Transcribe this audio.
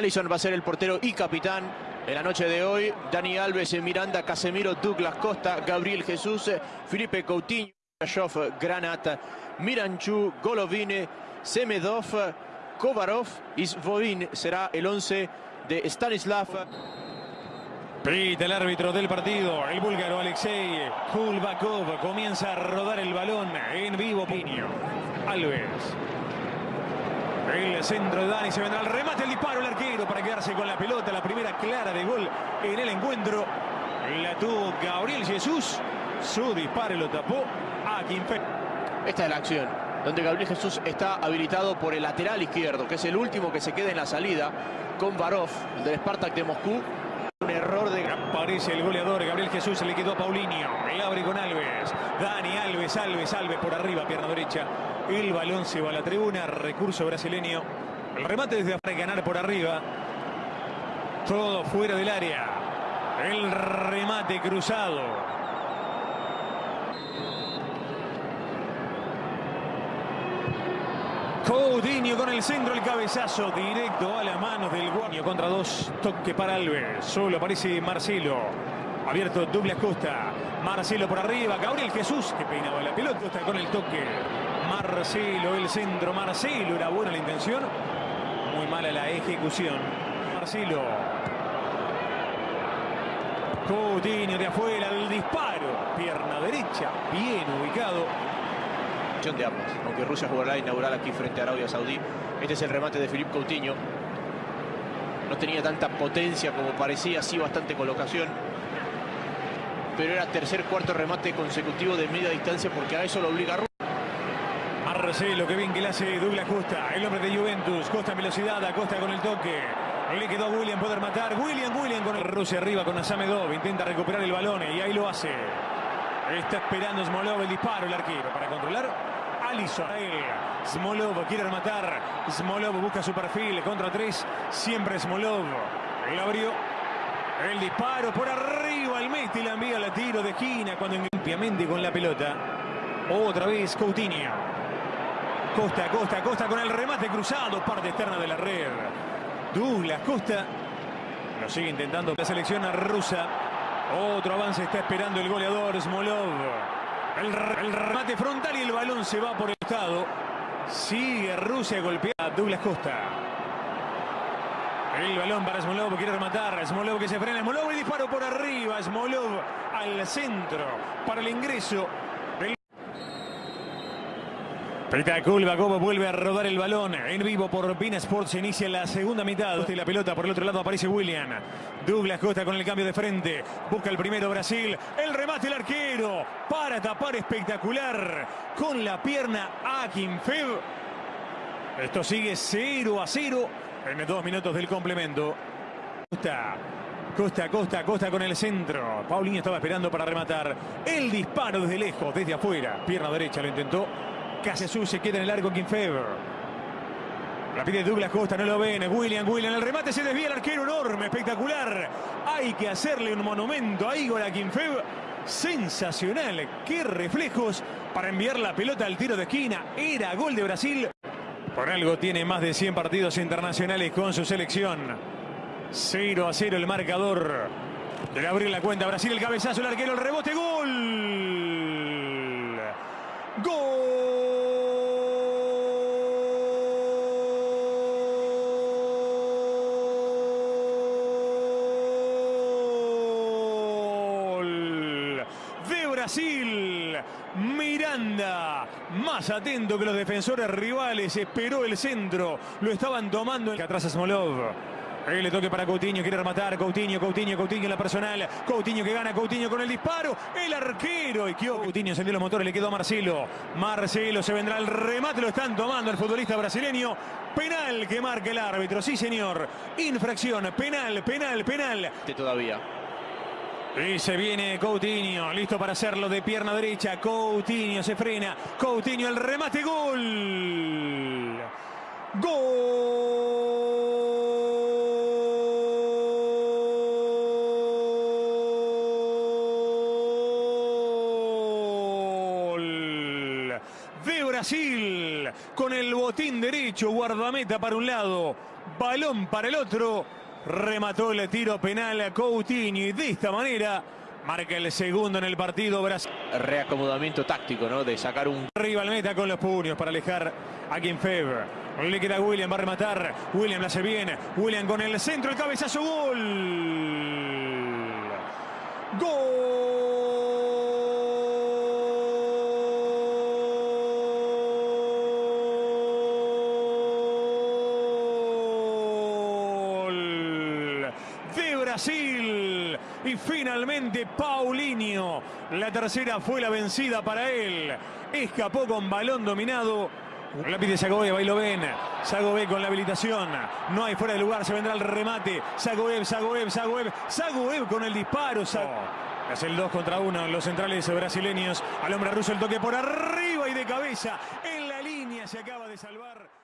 Allison va a ser el portero y capitán en la noche de hoy. Dani Alves, Miranda, Casemiro, Douglas Costa, Gabriel Jesús, Felipe Coutinho, Shof, Granat, Miranchu, Golovine, Semedov, Kovarov y Svovin será el 11 de Stanislav. Pita el árbitro del partido, el búlgaro Alexei Kulbakov comienza a rodar el balón en vivo. Piño, Alves. El centro de Dani se vendrá al remate, el disparo, el arquero para quedarse con la pelota. La primera clara de gol en el encuentro. La tuvo Gabriel Jesús. Su disparo lo tapó a Quimpe. Esta es la acción, donde Gabriel Jesús está habilitado por el lateral izquierdo, que es el último que se queda en la salida, con Varov, el del Spartak de Moscú. Un error de... Aparece el goleador, Gabriel Jesús se le quedó a Paulinho. El abre con Alves. Dani Alves, Alves, Alves por arriba, pierna derecha. El balón se va a la tribuna, recurso brasileño. El remate desde afuera, ganar por arriba. Todo fuera del área. El remate cruzado. Coutinho con el centro, el cabezazo directo a las manos del guaño contra dos. Toque para Alves. Solo aparece Marcelo. Abierto Douglas Costa. Marcelo por arriba. Gabriel Jesús que peinaba la pelota. Está con el toque. Marcelo, el centro. Marcelo, era buena la intención. Muy mala la ejecución. Marcelo. Coutinho de afuera, el disparo. Pierna derecha, bien ubicado de ambas. Aunque Rusia jugará inaugural aquí frente a Arabia Saudí. Este es el remate de Philippe Coutinho. No tenía tanta potencia como parecía, sí bastante colocación. Pero era tercer, cuarto remate consecutivo de media distancia porque a eso lo obliga Rusia. Marcelo, que bien que le hace Douglas Costa, el hombre de Juventus. Costa en velocidad, Acosta con el toque. Le quedó a William poder matar. William, William con el Rusia arriba con Asamedov. Intenta recuperar el balón y ahí lo hace. Está esperando Smolov el disparo, el arquero, para controlar. Alisson. Smolov quiere rematar. Smolov busca su perfil. Contra tres. Siempre Smolov. El abrió. El disparo por arriba. El Messi la envía la tiro de esquina cuando limpiamente con la pelota. Otra vez Coutinho. Costa, Costa, Costa con el remate cruzado. Parte externa de la red. Douglas Costa. Lo sigue intentando la selección rusa. Otro avance está esperando el goleador Smolov. El, el, remate frontal y el balón se va por el estado. Sigue Rusia golpeada. Douglas Costa. El balón para Smolov. Quiere rematar. Smolov que se frena. Smolov y disparo por arriba. Smolov al centro para el ingreso. Espectacular, Gobo vuelve a rodar el balón en vivo por Pina Sports. Inicia la segunda mitad. De la pelota por el otro lado aparece William. Douglas Costa con el cambio de frente. Busca el primero Brasil. El remate el arquero para tapar espectacular con la pierna a Fev. Esto sigue 0 a 0 en dos minutos del complemento. Costa. Costa, Costa, Costa con el centro. Paulinho estaba esperando para rematar. El disparo desde lejos, desde afuera. Pierna derecha lo intentó. Jesús se queda en el arco Fever. La pide Douglas Costa, no lo ven. William, William, el remate se desvía el arquero enorme, espectacular. Hay que hacerle un monumento a Igor Akinfev. Sensacional. Qué reflejos para enviar la pelota al tiro de esquina. Era gol de Brasil. Por algo tiene más de 100 partidos internacionales con su selección. 0 a 0 el marcador. Debe abrir la cuenta. Brasil el cabezazo, el arquero, el rebote, gol. Gol. Brasil. Miranda, más atento que los defensores rivales, esperó el centro, lo estaban tomando. Que atrás a Smolov. Ahí le toque para Coutinho, quiere rematar. Coutinho, Coutinho, Coutinho en la personal. Coutinho que gana, Coutinho con el disparo. El arquero. Y Coutinho encendió los motores, le quedó a Marcelo. Marcelo se vendrá el remate, lo están tomando el futbolista brasileño. Penal que marca el árbitro, sí señor. Infracción, penal, penal, penal. Todavía. Y se viene Coutinho, listo para hacerlo de pierna derecha. Coutinho se frena. Coutinho el remate, gol. Gol. De Brasil con el botín derecho, guardameta para un lado, balón para el otro. Remató el tiro penal a Coutinho y de esta manera marca el segundo en el partido Brasil. Reacomodamiento táctico, ¿no? De sacar un... Arriba al meta con los puños para alejar a Feber. Le queda William, va a rematar. William la hace bien. William con el centro, el cabezazo, gol. Gol de Brasil. Y finalmente Paulinho. La tercera fue la vencida para él. Escapó con balón dominado. La pide Sagoe, ahí lo ven. Sagoe con la habilitación. No hay fuera de lugar, se vendrá el remate. Sagoev, Sagoev, Sagoev. Sagoev con el disparo. Es el 2 contra 1 los centrales brasileños. Al hombre ruso el toque por arriba y de cabeza. En la línea se acaba de salvar.